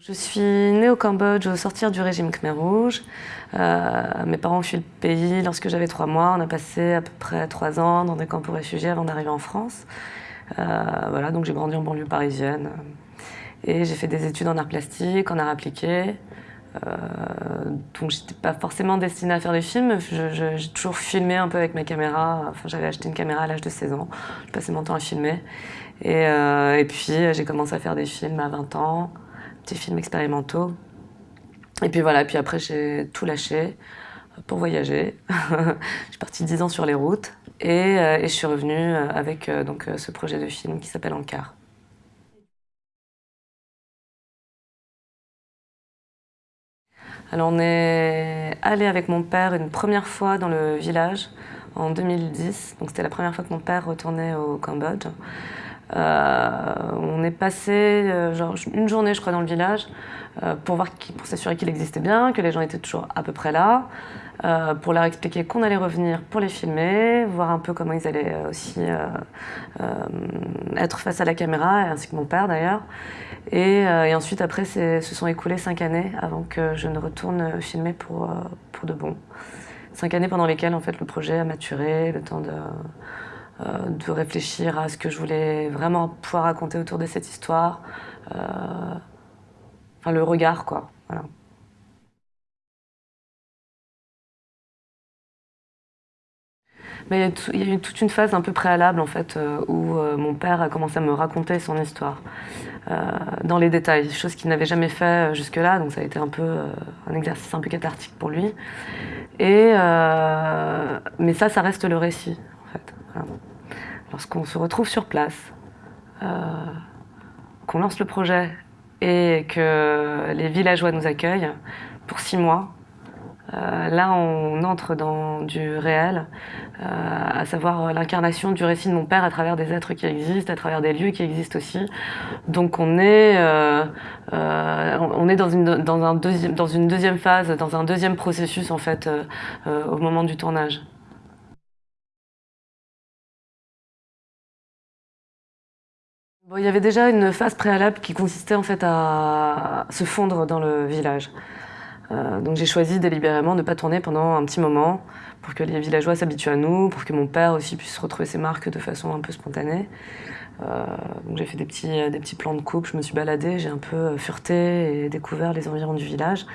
Je suis née au Cambodge au sortir du régime Khmer Rouge. Euh, mes parents ont fui le pays lorsque j'avais trois mois. On a passé à peu près trois ans dans des camps pour réfugiés avant d'arriver en France. Euh, voilà, donc j'ai grandi en banlieue parisienne. Et j'ai fait des études en art plastique, en art appliqué. Euh, donc j'étais pas forcément destinée à faire des films. J'ai toujours filmé un peu avec ma caméra. Enfin, j'avais acheté une caméra à l'âge de 16 ans. Je passais mon temps à filmer. Et, et puis j'ai commencé à faire des films à 20 ans films expérimentaux. Et puis voilà, puis après j'ai tout lâché pour voyager. je suis partie dix ans sur les routes et, euh, je suis revenue euh, avec euh, donc, ce projet de film qui s'appelle Ankar. Alors on est allé avec mon père une première fois dans le village en 2010. Donc c'était la première fois que mon père retournait au Cambodge. Euh, on est passé euh, une journée, je crois, dans le village euh, pour, voir pour s'assurer qu'il existait bien, que les gens étaient toujours à peu près là, pour leur expliquer qu'on allait revenir pour les filmer, voir un peu comment ils allaient aussi être face à la caméra, ainsi que mon père d'ailleurs. Et, ensuite, après, se sont écoulées cinq années avant que je ne retourne filmer pour, pour de bon. Cinq années pendant lesquelles en fait, le projet a maturé, le temps de euh, de réfléchir à ce que je voulais vraiment pouvoir raconter autour de cette histoire. Euh, enfin, le regard, quoi. Mais il y, a eu toute une phase un peu préalable en fait euh, où mon père a commencé à me raconter son histoire dans les détails, chose qu'il n'avait jamais fait jusque-là, donc ça a été un peu un exercice un peu cathartique pour lui. Et mais ça, ça reste le récit en fait lorsqu'on se retrouve sur place, euh, qu'on lance le projet et que les villageois nous accueillent pour six mois, euh, là, on entre dans du réel, euh, à savoir l'incarnation du récit de mon père à travers des êtres qui existent, à travers des lieux qui existent aussi. Donc on est, dans, une, deuxième, dans une deuxième phase, dans un deuxième processus en fait, au moment du tournage. Il y avait déjà une phase préalable qui consistait en fait à se fondre dans le village. Euh, donc j'ai choisi délibérément de ne pas tourner pendant un petit moment pour que les villageois s'habituent à nous, pour que mon père aussi puisse retrouver ses marques de façon un peu spontanée. Euh, j'ai fait des petits, des petits plans de coupe, je me suis baladée, j'ai un peu fureté et découvert les environs du village.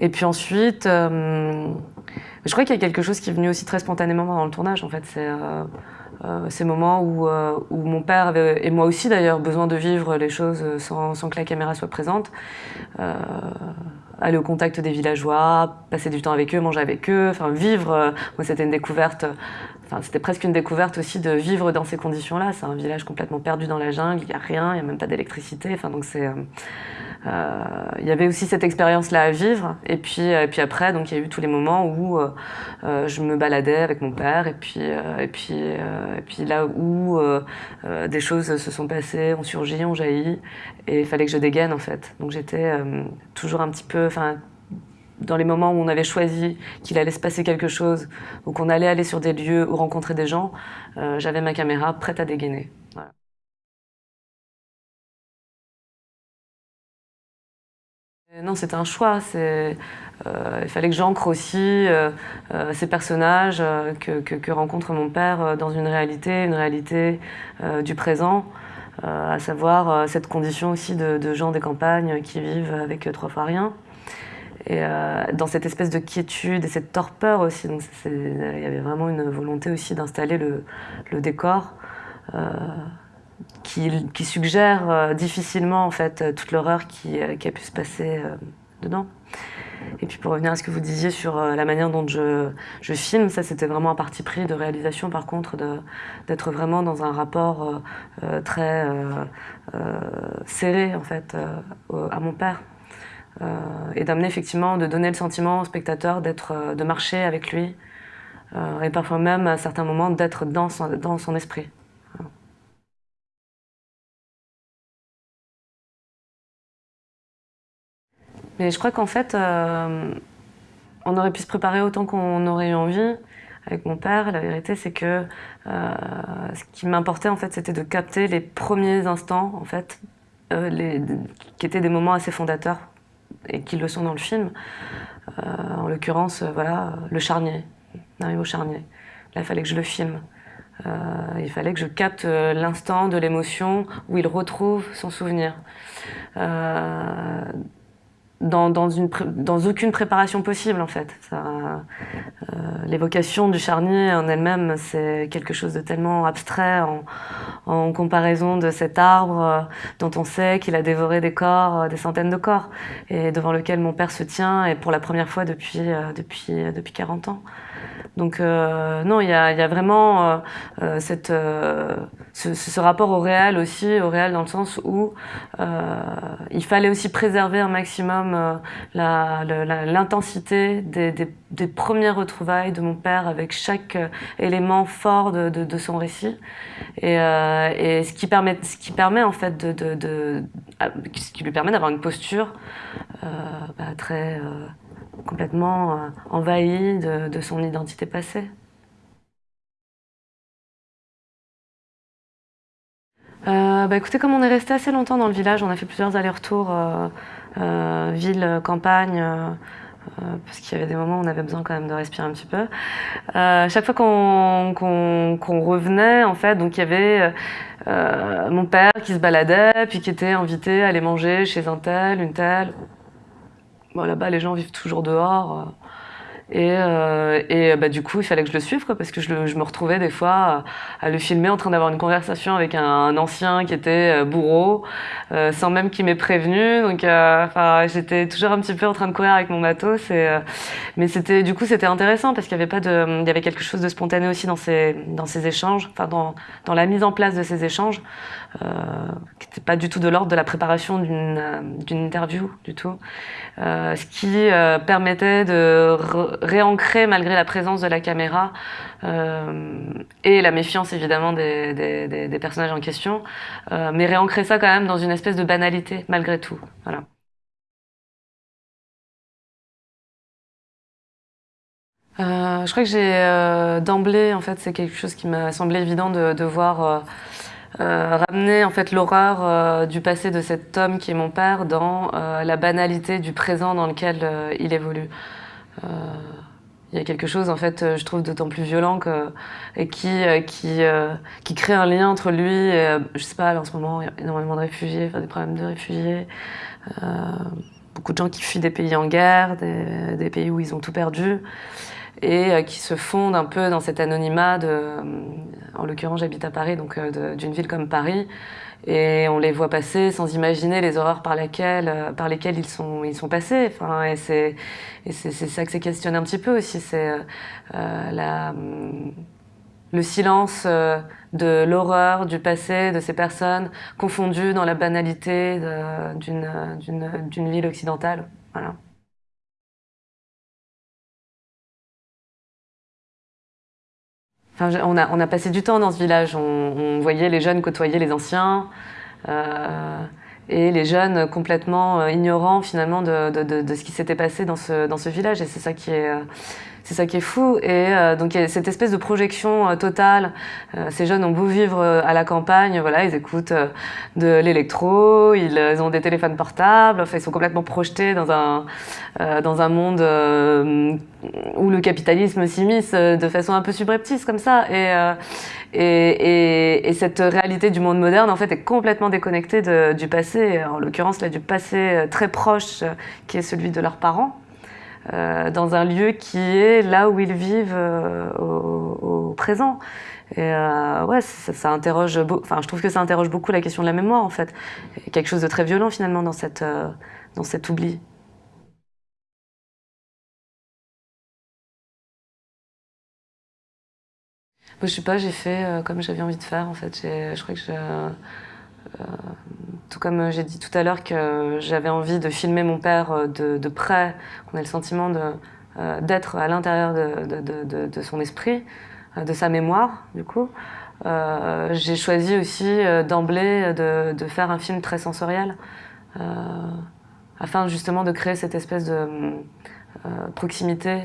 Et puis ensuite, euh, je crois qu'il y a quelque chose qui est venu aussi très spontanément dans le tournage. En fait, euh, ces moments où, euh, où, mon père avait, et moi aussi d'ailleurs, besoin de vivre les choses sans, sans que la caméra soit présente. Euh, aller au contact des villageois, passer du temps avec eux, manger avec eux, enfin vivre. moi, c'était une découverte. C'était presque une découverte aussi de vivre dans ces conditions-là. C'est un village complètement perdu dans la jungle. Il n'y a rien, il n'y a même pas d'électricité. Enfin, donc c'est euh, il y avait aussi cette expérience-là à vivre. Et puis, et puis après, donc il y a eu tous les moments où euh, euh, je me baladais avec mon père. Et puis, et puis, et puis là où des choses se sont passées, ont surgi, ont jailli. Et il fallait que je dégaine en fait. Donc j'étais toujours un petit peu, dans les moments où on avait choisi qu'il allait se passer quelque chose, ou qu'on allait aller sur des lieux ou rencontrer des gens, j'avais ma caméra prête à dégainer. Non, c'était un choix. Euh, il fallait que j'ancre aussi euh, euh, ces personnages que, rencontre mon père dans une réalité, une réalité du présent, à savoir cette condition aussi de, gens des campagnes qui vivent avec trois fois rien. Et dans cette espèce de quiétude et cette torpeur aussi. Donc il y avait vraiment une volonté aussi d'installer le, décor qui, suggère euh, difficilement en fait euh, toute l'horreur qui, euh, qui, a pu se passer dedans. Et puis pour revenir à ce que vous disiez sur la manière dont je, je filme, ça c'était vraiment un parti pris de réalisation par contre, d'être vraiment dans un rapport très serré en fait à mon père. Et d'amener effectivement, de donner le sentiment au spectateur d'être, de marcher avec lui, et parfois même à certains moments d'être dans dans son esprit. Mais je crois qu'en fait, euh, on aurait pu se préparer autant qu'on aurait eu envie avec mon père. La vérité, c'est que euh, ce qui m'importait, en fait, c'était de capter les premiers instants, en fait, qui étaient des moments assez fondateurs et qui le sont dans le film. en l'occurrence, voilà, le charnier, au charnier. Là, il fallait que je le filme. il fallait que je capte l'instant de l'émotion où il retrouve son souvenir dans, dans, une, dans aucune préparation possible en fait. Euh, l'évocation du charnier en elle-même, c'est quelque chose de tellement abstrait en, comparaison de cet arbre euh, dont on sait qu'il a dévoré des corps, euh, des centaines de corps, et devant lequel mon père se tient, et pour la première fois depuis, depuis, depuis 40 ans. Donc euh, non, il y a, vraiment euh, euh, cette, ce, rapport au réel aussi, au réel dans le sens où il fallait aussi préserver un maximum l'intensité des, des, premières retrouvailles de mon père avec chaque élément fort de, son récit. Et, ce, qui permet, ce qui permet en fait de, de ce qui lui permet d'avoir une posture bah, très complètement euh, envahi de, son identité passée. Euh, bah écoutez, comme on est resté assez longtemps dans le village, on a fait plusieurs allers-retours, euh, ville, campagne, parce qu'il y avait des moments où on avait besoin quand même de respirer un petit peu. chaque fois qu'on revenait, en fait, donc il y avait mon père qui se baladait, puis qui était invité à aller manger chez un tel, une telle. Bon, là-bas, les gens vivent toujours dehors. Euh, et, euh, et bah, du coup, il fallait que je le suive, quoi, parce que je, je me retrouvais des fois à, le filmer en train d'avoir une conversation avec un, ancien qui était euh, bourreau, euh, sans même qu'il m'ait prévenu. Donc, euh, j'étais toujours un petit peu en train de courir avec mon matos. Mais c'était, du coup, c'était intéressant parce qu'il y avait pas de, il y avait quelque chose de spontané aussi dans ces, dans ces échanges, enfin, dans, dans la mise en place de ces échanges, qui n'était pas du tout de l'ordre de la préparation d'une, d'une interview, du tout. ce qui permettait de réancrer malgré la présence de la caméra euh, et la méfiance évidemment des, des, personnages en question, euh, mais réancrer ça quand même dans une espèce de banalité malgré tout. Voilà. Euh, je crois que j'ai euh, d'emblée, en fait, c'est quelque chose qui m'a semblé évident de, de voir euh, ramener en fait l'horreur du passé de cet homme qui est mon père dans la banalité du présent dans lequel il évolue. Euh, il y a quelque chose en fait euh, je trouve d'autant plus violent que, et qui euh, qui qui crée un lien entre lui et je sais pas en ce moment il y a énormément de réfugiés des problèmes de réfugiés beaucoup de gens qui fuient des pays en guerre des pays où ils ont tout perdu et qui se fondent un peu dans cet anonymat de en l'occurrence j'habite à Paris donc d'une ville comme Paris et on les voit passer sans imaginer les horreurs par lesquelles, euh, par lesquelles ils, sont, ils sont passés. Enfin, et c'est ça que c'est questionné un petit peu aussi, c'est euh, euh la, le silence euh, de l'horreur du passé de ces personnes confondues dans la banalité d'une ville occidentale. Voilà. On, a, passé du temps dans ce village. On, voyait les jeunes côtoyer les anciens. Euh, et les jeunes complètement euh, ignorants finalement de ce qui s'était passé dans ce, dans ce village. Et c'est ça qui est, euh, c'est ça qui est fou. Et euh, donc il y a cette espèce de projection euh, totale. Euh, ces jeunes ont beau vivre à la campagne, voilà, ils écoutent de l'électro, ils, ont des téléphones portables, enfin ils sont complètement projetés dans un dans un monde où le capitalisme s'immisce de façon un peu subreptice comme ça. Et, et, et, et, cette réalité du monde moderne en fait est complètement déconnectée du passé, en l'occurrence là du passé très proche qui est celui de leurs parents. Euh, dans un lieu qui est là où ils vivent euh, au, présent. Et euh, ouais, ça, ça interroge, enfin, je trouve que ça interroge beaucoup la question de la mémoire en fait. Quelque chose de très violent finalement dans cette, dans cet oubli. Moi, je sais pas, j'ai fait comme j'avais envie de faire en fait. Je crois que je tout comme j'ai dit tout à l'heure que j'avais envie de filmer mon père euh, de, près, qu'on ait le sentiment euh, d'être à l'intérieur de, son esprit, de sa mémoire, du coup. Euh, j'ai choisi aussi d'emblée de, faire un film très sensoriel, euh, afin justement de créer cette espèce de euh, proximité.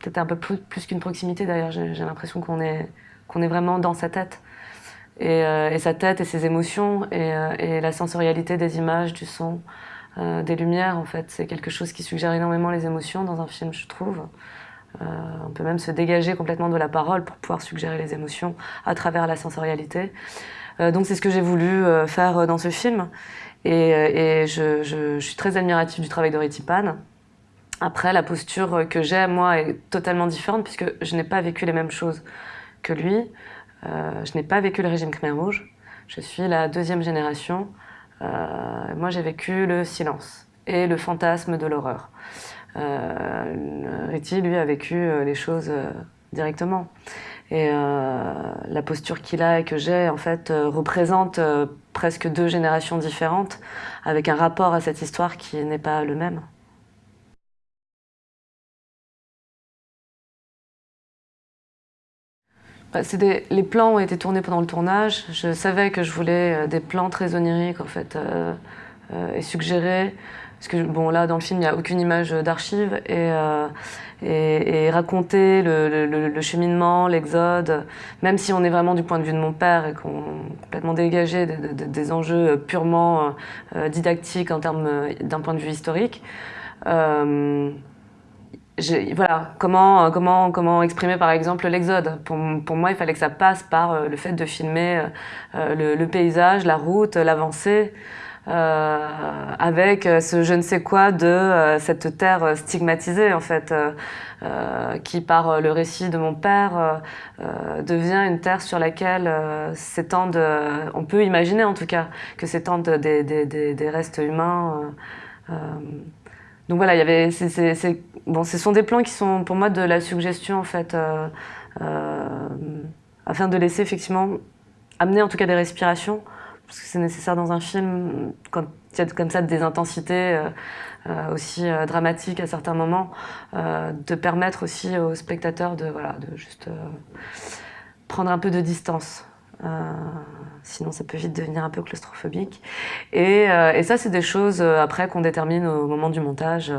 Peut-être un peu plus, qu'une proximité d'ailleurs, j'ai l'impression qu'on est vraiment dans sa tête. Et, sa tête et ses émotions et, la sensorialité des images, du son, des lumières en fait. C'est quelque chose qui suggère énormément les émotions dans un film, je trouve. on peut même se dégager complètement de la parole pour pouvoir suggérer les émotions à travers la sensorialité. donc c'est ce que j'ai voulu faire dans ce film. Et, je, suis très admirative du travail de Ritipan. Après, la posture que j'ai, moi, est totalement différente puisque je n'ai pas vécu les mêmes choses que lui. Euh, je n'ai pas vécu le régime Khmer Rouge. Je suis la deuxième génération. Euh, moi, j'ai vécu le silence et le fantasme de l'horreur. Euh, Riti, lui, a vécu les choses directement. Et la posture qu'il a et que j'ai, en fait, représente presque deux générations différentes, avec un rapport à cette histoire qui n'est pas le même. Bah, les plans ont été tournés pendant le tournage. Je savais que je voulais euh, des plans très oniriques en fait euh, euh, et suggérés. Parce que bon là dans le film il n'y a aucune image d'archives et, et, raconter le, cheminement, l'exode, même si on est vraiment du point de vue de mon père et qu'on complètement dégagé des enjeux purement didactiques en termes d'un point de vue historique voilà, comment, euh, exprimer par exemple l'exode pour, moi, il fallait que ça passe par euh, le fait de filmer euh, le, paysage, la route, l'avancée, avec ce je ne sais quoi de cette terre stigmatisée en fait, qui par le récit de mon père devient une terre sur laquelle s'étendent, on peut imaginer en tout cas, que s'étendent des, restes humains. Donc voilà, il y avait, bon, ce sont des plans qui sont pour moi de la suggestion en fait, euh, euh, afin de laisser effectivement amener en tout cas des respirations, parce que c'est nécessaire dans un film quand il y a comme ça des intensités euh, aussi dramatiques à certains moments, de permettre aussi aux spectateurs de voilà, de juste prendre un peu de distance. Euh, sinon, ça peut vite devenir un peu claustrophobique. Et, euh, ça, c'est des choses euh, après qu'on détermine au moment du montage.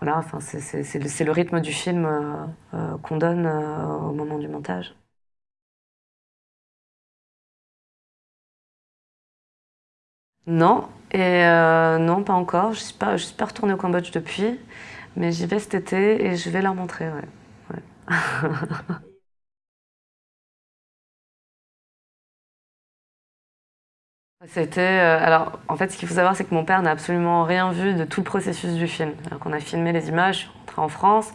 voilà, enfin, c'est le, rythme du film qu'on donne au moment du montage. Non, et non, pas encore. Je ne suis, pas, retournée au Cambodge depuis, mais j'y vais cet été et je vais leur montrer. Ouais. C'était euh, alors en fait ce qu'il faut savoir c'est que mon père n'a absolument rien vu de tout le processus du film. Alors qu'on a filmé les images, on en France,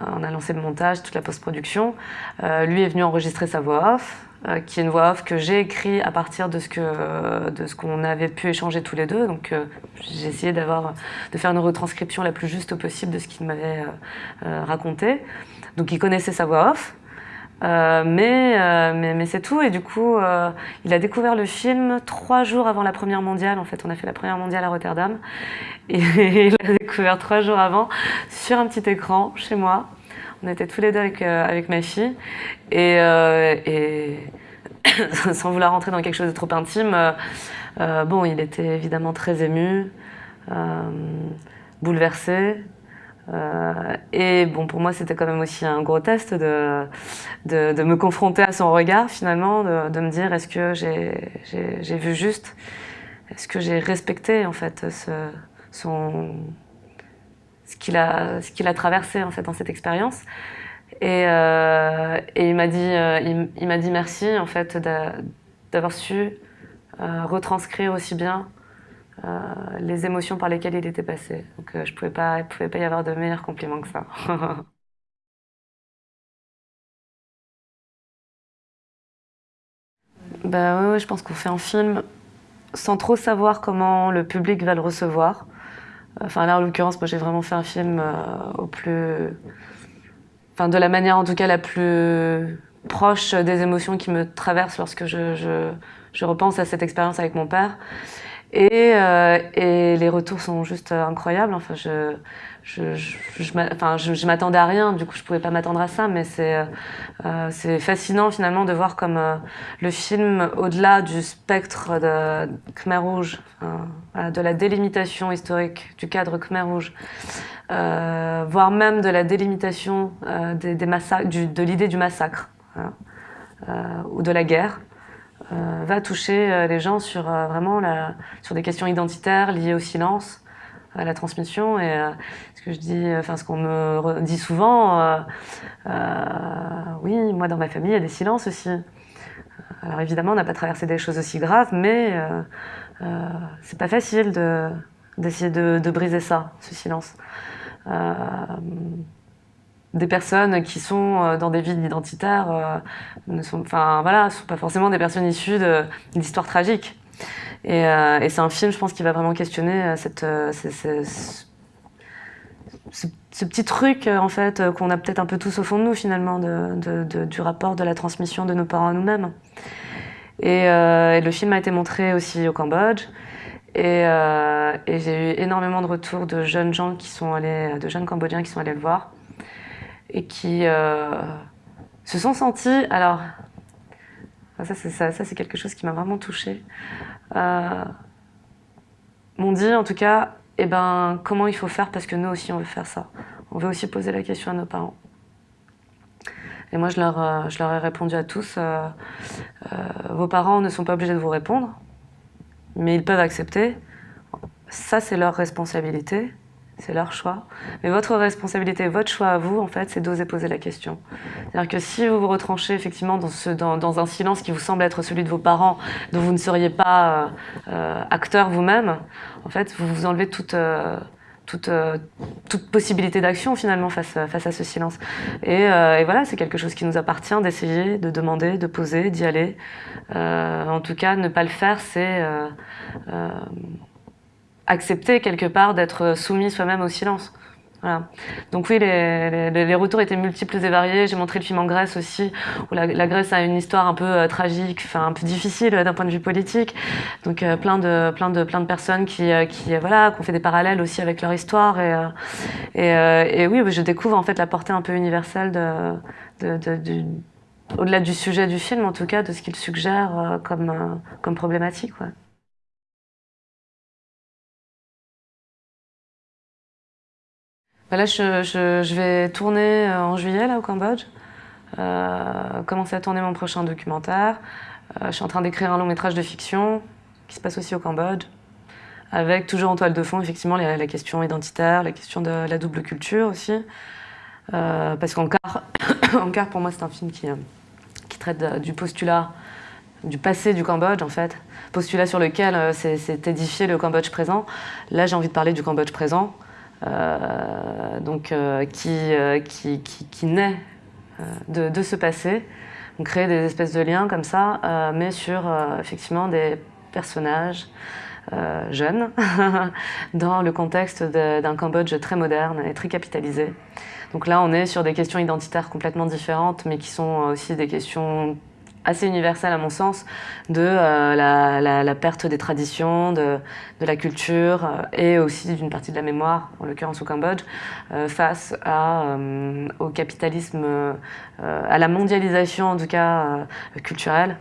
euh, on a lancé le montage, toute la post-production. Euh, lui est venu enregistrer sa voix off, qui est une voix off que j'ai écrite à partir de ce que de ce qu'on avait pu échanger tous les deux. Donc j'ai essayé d'avoir de faire une retranscription la plus juste possible de ce qu'il m'avait raconté. Donc il connaissait sa voix off. Euh, mais, euh, mais, mais c'est tout. Et du coup, euh, il a découvert le film trois jours avant la première mondiale. En fait, on a fait la première mondiale à Rotterdam. Et il l'a découvert trois jours avant sur un petit écran chez moi. On était tous les deux avec, avec ma fille. Et sans vouloir rentrer dans quelque chose de trop intime, bon, il était évidemment très ému, bouleversé. Euh, et bon, pour moi, c'était quand même aussi un gros test de, de, me confronter à son regard, finalement, de, me dire est-ce que j'ai vu juste? Est-ce que j'ai respecté, en fait, ce, son, ce qu'il a, qu'il a traversé, en fait, dans cette expérience? Et, euh, il m'a dit, euh, il, m'a dit merci, en fait, d'avoir su retranscrire aussi bien les émotions par lesquelles il était passé. Donc euh, je pouvais pas, il ne pouvait pas y avoir de meilleur compliment que ça. bah ouais, je pense qu'on fait un film sans trop savoir comment le public va le recevoir. Enfin là, en l'occurrence, moi j'ai vraiment fait un film euh, au plus... Enfin de la manière en tout cas la plus proche des émotions qui me traversent lorsque je repense à cette expérience avec mon père. Et, euh, et, les retours sont juste incroyables. Enfin, je, je, je, je, m'attendais à rien, du coup, je pouvais pas m'attendre à ça, mais c'est euh, c'est fascinant finalement de voir comme euh, le film, au-delà du spectre de Khmer Rouge, de la délimitation historique du cadre Khmer Rouge, voire même de la délimitation des, des de l'idée du massacre. ou de la guerre, va toucher les gens sur vraiment la, sur des questions identitaires liées au silence, à la transmission et ce que je dis, enfin ce qu'on me dit souvent, oui, moi dans ma famille il y a des silences aussi. Alors évidemment, on n'a pas traversé des choses aussi graves, mais euh, euh, c'est pas facile d'essayer de, briser ça, ce silence. Euh, des personnes qui sont dans des villes identitaires ne sont, voilà, sont pas forcément des personnes issues d'histoires tragiques. Et, c'est un film, je pense, qui va vraiment questionner cette, ce, petit truc, en fait, qu'on a peut-être un peu tous au fond de nous, finalement, du rapport de la transmission de nos parents à nous-mêmes. Euh, et, le film a été montré aussi au Cambodge. Euh, et, j'ai eu énormément de retours de jeunes gens qui sont allés, de jeunes Cambodgiens qui sont allés le voir et qui euh, se sont sentis. Alors, ça, c'est, quelque chose qui m'a vraiment touchée. m'ont dit, en tout cas, eh ben, comment il faut faire parce que nous aussi on veut faire ça. On veut aussi poser la question à nos parents. Et moi, je leur, euh, ai répondu à tous, euh, euh, vos parents ne sont pas obligés de vous répondre, mais ils peuvent accepter. Ça, c'est leur responsabilité, c'est leur choix. Mais votre responsabilité, votre choix à vous, en fait, c'est d'oser poser la question. C'est-à-dire que si vous vous retranchez effectivement dans, ce, un silence qui vous semble être celui de vos parents, dont vous ne seriez pas acteur vous-même, en fait, vous vous enlevez toute euh, possibilité d'action finalement face, à ce silence. Euh, et, voilà, c'est quelque chose qui nous appartient d'essayer, de demander, de poser, d'y aller. Euh, en tout cas, ne pas le faire, c'est accepter quelque part d'être soumis soi-même au silence. Donc oui, les, retours étaient multiples et variés. J'ai montré le film en Grèce aussi, où la, Grèce a une histoire un peu euh, tragique, un peu difficile euh, d'un point de vue politique. Donc euh, plein de plein de plein de personnes qui voilà, ont fait des parallèles aussi avec leur histoire et oui, je découvre en fait la portée un peu universelle de, de, de, au-delà du sujet du film, en tout cas, de ce qu'il suggère comme problématique. Bah là, je, vais tourner euh, en juillet au Cambodge, euh, commencer à tourner mon prochain documentaire. Euh, je suis en train d'écrire un long métrage de fiction qui se passe aussi au Cambodge, avec toujours en toile de fond, effectivement, la, question identitaire, la question de la double culture aussi. Parce qu'Ankar, Ankar, pour moi, c'est un film qui traite du postulat du passé du Cambodge, en fait. Postulat sur lequel s'est édifié le Cambodge présent. Là, j'ai envie de parler du Cambodge présent. Euh, donc, euh, euh, qui, qui, qui, naît de, de, ce passé. On crée des espèces de liens comme ça, mais sur effectivement des personnages jeunes dans le contexte d'un Cambodge très moderne et très capitalisé. Donc là, on est sur des questions identitaires complètement différentes, mais qui sont aussi des questions assez universel à mon sens de euh, la, perte des traditions, de, la culture euh, et aussi d'une partie de la mémoire, en l'occurrence au Cambodge, euh, face au capitalisme, à la mondialisation en tout cas culturelle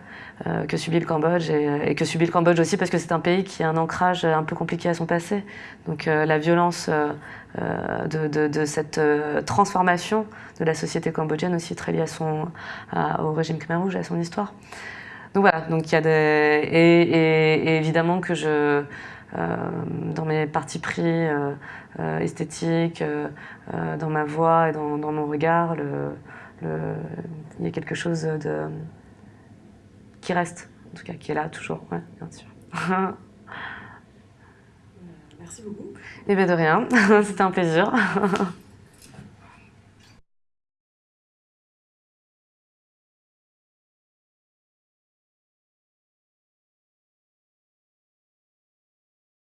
que subit le Cambodge et, que subit le Cambodge aussi parce que c'est un pays qui a un ancrage un peu compliqué à son passé. Donc la violence euh, de, cette euh, transformation de la société cambodgienne aussi très liée à son, au régime Khmer Rouge, à son histoire. Donc voilà, donc il y a. Et, évidemment que je... Euh, dans mes partis pris euh, euh, esthétiques, dans ma voix et dans, mon regard, il y a quelque chose de, qui reste, en tout cas qui est là toujours, ouais, bien sûr. Merci beaucoup. Eh bien de rien, c'était un plaisir.